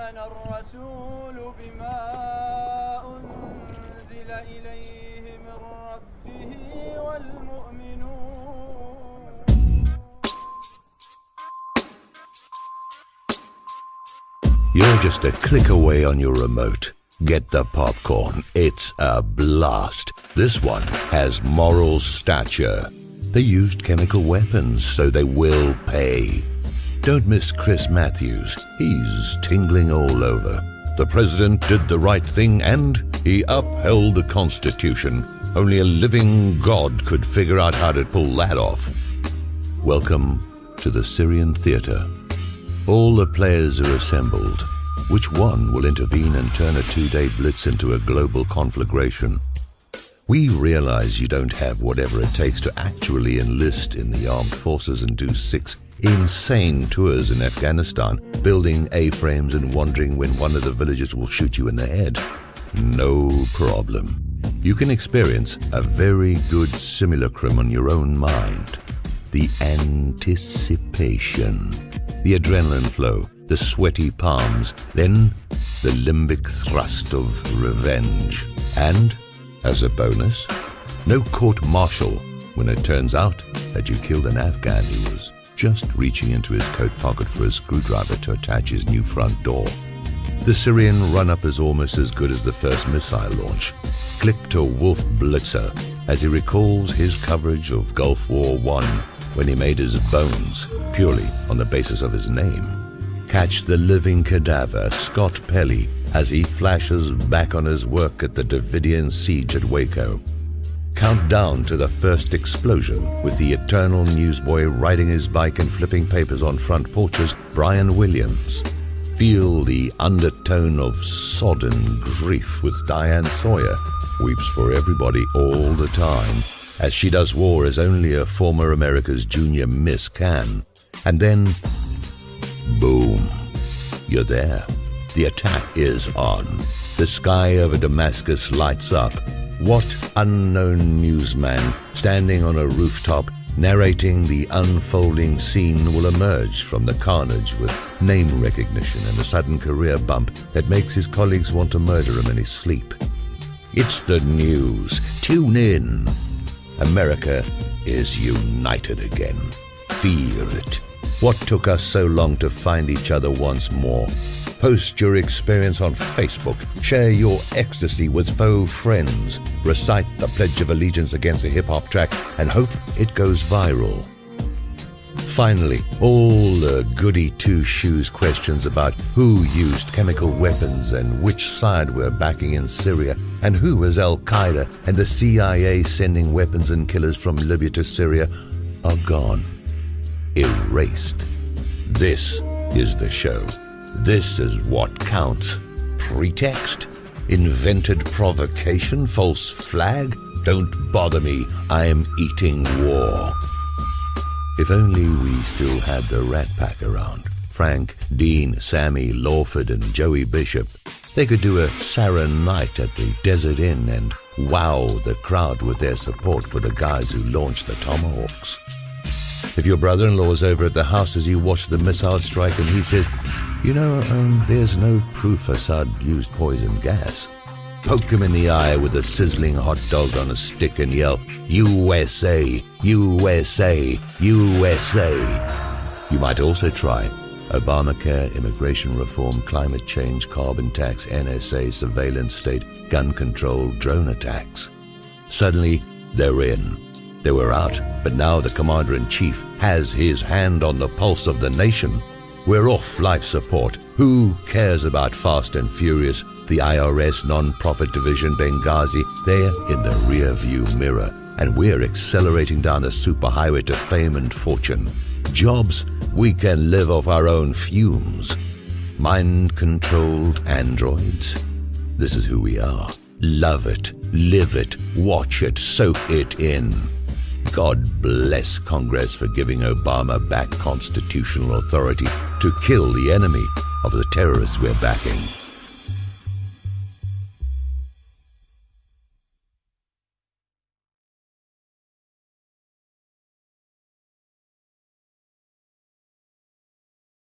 آمن الرسول بما أنزل إليه من ربه والمؤمنون You're just a click away on your remote. Get the popcorn. It's a blast. This one has moral stature. They used chemical weapons, so they will pay. Don't miss Chris Matthews. He's tingling all over. The president did the right thing and he upheld the Constitution. Only a living God could figure out how to pull that off. Welcome to the Syrian Theatre. All the players are assembled. Which one will intervene and turn a two-day blitz into a global conflagration? We realize you don't have whatever it takes to actually enlist in the armed forces and do six insane tours in Afghanistan, building A-frames and wondering when one of the villagers will shoot you in the head. No problem. You can experience a very good simulacrum on your own mind. The anticipation, the adrenaline flow, the sweaty palms, then the limbic thrust of revenge. And, as a bonus, no court martial when it turns out that you killed an Afghan who was just reaching into his coat pocket for a screwdriver to attach his new front door. The Syrian run-up is almost as good as the first missile launch. Click to Wolf Blitzer as he recalls his coverage of Gulf War I when he made his bones purely on the basis of his name. Catch the living cadaver, Scott Pelley, as he flashes back on his work at the Davidian siege at Waco. Count down to the first explosion with the eternal newsboy riding his bike and flipping papers on front porches, Brian Williams. Feel the undertone of sodden grief with Diane Sawyer, weeps for everybody all the time, as she does war as only a former America's junior miss can. And then, boom, you're there. The attack is on. The sky over Damascus lights up. What unknown newsman standing on a rooftop narrating the unfolding scene will emerge from the carnage with name recognition and a sudden career bump that makes his colleagues want to murder him in his sleep. It's the news. Tune in. America is united again. Feel it. What took us so long to find each other once more? Post your experience on Facebook. Share your ecstasy with faux friends. Recite the Pledge of Allegiance against a hip hop track and hope it goes viral. Finally, all the goody two shoes questions about who used chemical weapons and which side we're backing in Syria and who was Al Qaeda and the CIA sending weapons and killers from Libya to Syria are gone. Erased. This is the show. This is what counts. Pretext? Invented provocation? False flag? Don't bother me. I'm eating war. If only we still had the Rat Pack around. Frank, Dean, Sammy, Lawford, and Joey Bishop. They could do a sarin night at the Desert Inn and wow the crowd with their support for the guys who launched the Tomahawks. If your brother-in-law is over at the house as you watch the missile strike and he says, you know, um, there's no proof Assad used poison gas. Poke him in the eye with a sizzling hot dog on a stick and yell, USA, USA, USA. You might also try Obamacare, immigration reform, climate change, carbon tax, NSA, surveillance state, gun control, drone attacks. Suddenly, they're in. They were out, but now the Commander in Chief has his hand on the pulse of the nation. We're off life support. Who cares about Fast and Furious, the IRS non-profit division Benghazi? They're in the rear view mirror, and we're accelerating down the superhighway to fame and fortune. Jobs, we can live off our own fumes. Mind-controlled androids? This is who we are. Love it, live it, watch it, soak it in. God bless Congress for giving Obama back constitutional authority to kill the enemy of the terrorists we're backing.